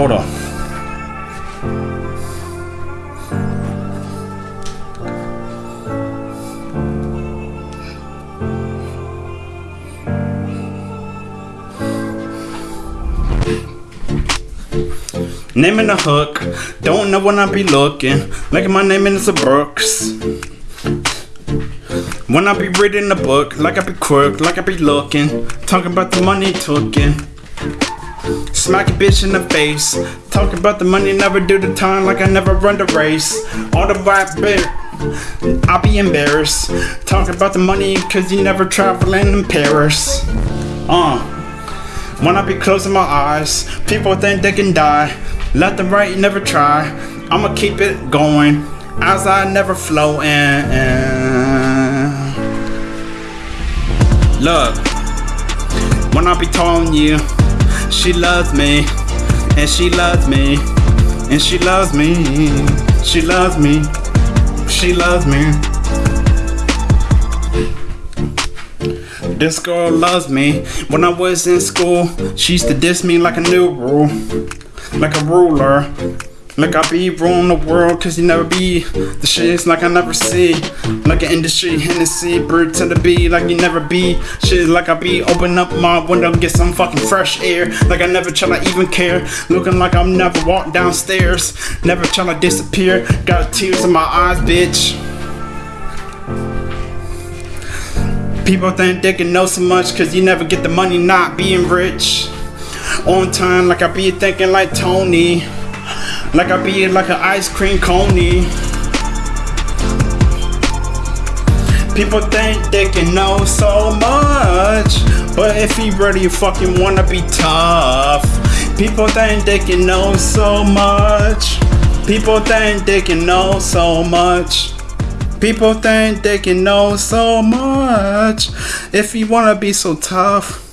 Hold on. Name in the hook, don't know when I be looking. Like my name in the Brooks. When I be reading the book, like I be crook, like I be looking. Talking about the money taking. Smack a bitch in the face. Talking about the money, never do the time like I never run the race. All the rap bit. I'll be embarrassed. Talking about the money cause you never traveling in Paris. Uh. When I be closing my eyes, people think they can die. Left and right, never try. I'ma keep it going as I never flow in. Look, when I be telling you, she loves me, and she loves me, and she loves me, she loves me, she loves me. This girl loves me. When I was in school, she used to diss me like a new rule, like a ruler. Like I be ruling the world, cause you never be the shits like I never see. Like an industry Hennessy, bird to the like you never be. Shit like I be open up my window, get some fucking fresh air. Like I never try to even care. Looking like I'm never walk downstairs. Never try to disappear. Got tears in my eyes, bitch. People think they can know so much cause you never get the money not being rich. On time, like I be thinking like Tony. Like I be like an ice cream coney. People think they can know so much. But if you really fucking wanna be tough, people think they can know so much. People think they can know so much. People think they can know so much. If you wanna be so tough.